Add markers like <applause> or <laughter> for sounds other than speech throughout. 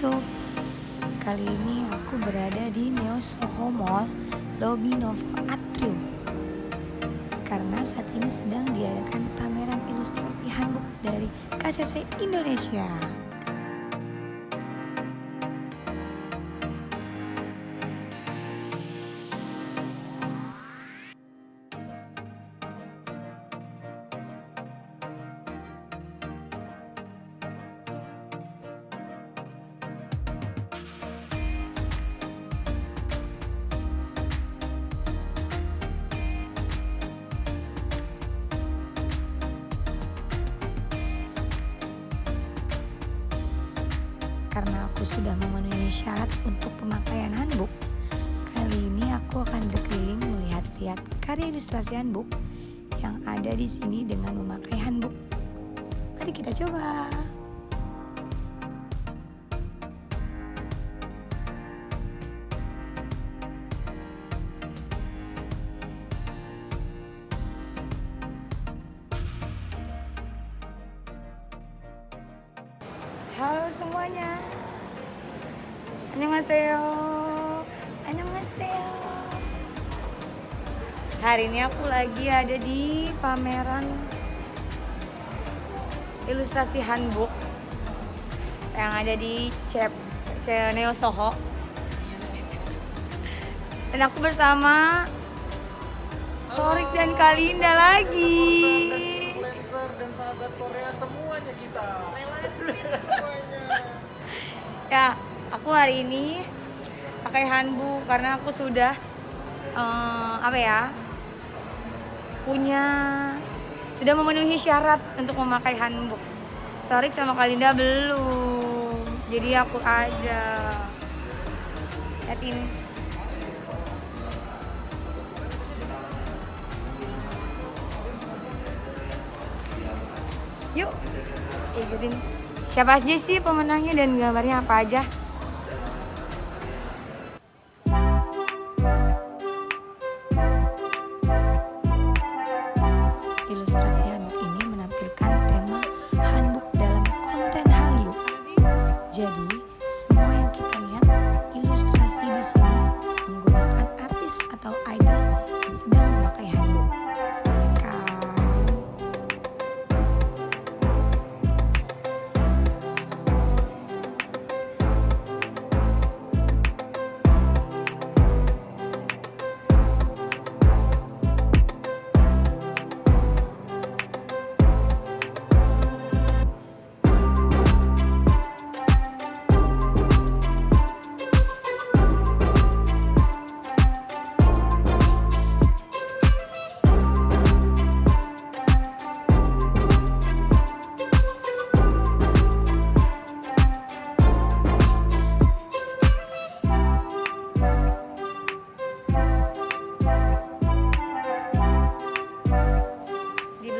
Kali ini aku berada di Neo Soho Mall, Lobby Novo Atrium. Karena saat ini sedang diadakan pameran ilustrasi handbook dari KCC Indonesia. Karena aku sudah memenuhi syarat untuk pemakaian handbook. Kali ini aku akan berkeliling melihat-lihat karya ilustrasi handbook yang ada di sini dengan memakai handbook. Mari kita coba. Halo semuanya. Annyeonghaseyo. Annyeonghaseyo. Hari ini aku lagi ada di pameran ilustrasi handbook yang ada di Cep Neo Soho. Dan aku bersama Torik dan Kalinda lagi. dan sahabat Korea semuanya kita. <laughs> Ya, aku hari ini pakai handbook karena aku sudah eh, apa ya punya sudah memenuhi syarat untuk memakai handbook. Torik sama Kalinda belum, jadi aku aja. Lihat. Yuk, ikutin. Siapa aja sih pemenangnya dan gambarnya apa aja?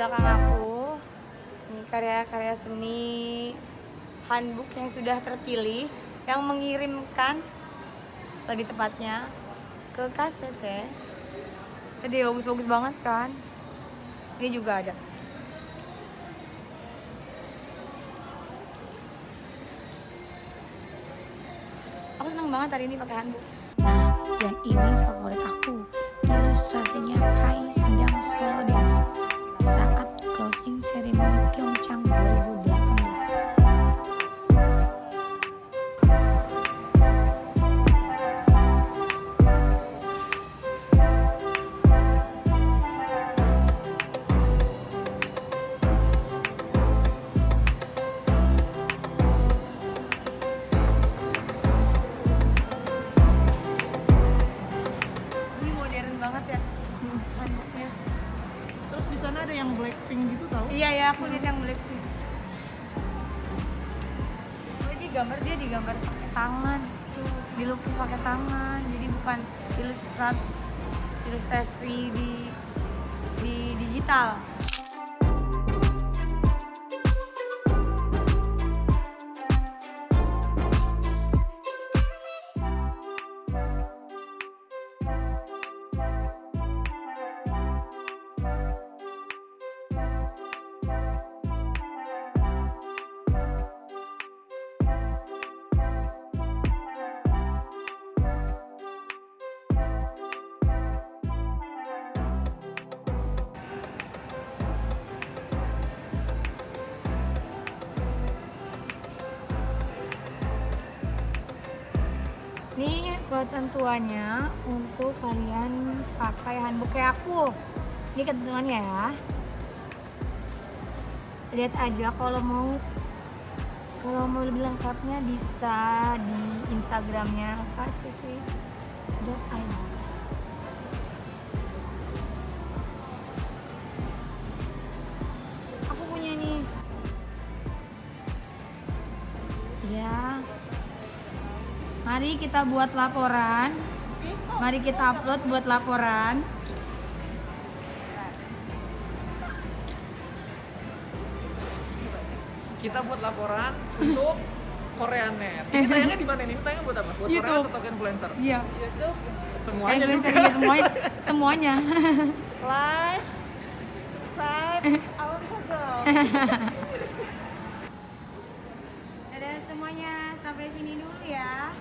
Belakang aku ini karya-karya seni handbook yang sudah terpilih yang mengirimkan lebih tepatnya ke KCC jadi bagus-bagus banget kan? Ini juga ada. Aku senang banget hari ini pakai handbook. Nah yang ini favorit aku ilustrasinya Kai sedang solo dance ceremony ada yang Blackpink gitu tahu? Iya ya, aku lihat yang Blackpink. Oh, gambar dia digambar pakai tangan, tuh dilukis pakai tangan, jadi bukan ilustrat ilustrasi di di digital. Ketentuannya untuk kalian pakai handbook kayak aku. Ini ketentuannya ya. Lihat aja kalau mau kalau mau lebih lengkapnya bisa di instagramnya kasisi.id aku mari kita buat laporan mari kita upload buat laporan Kita buat laporan untuk Koreanet. Ini tayangnya di mana nih? Ini tayangnya buat apa? Buat YouTube. Korea atau influencer? iya Semuanya influencer juga. iya, semuanya semuanya like, subscribe, awan saja. dadah semuanya sampai sini dulu ya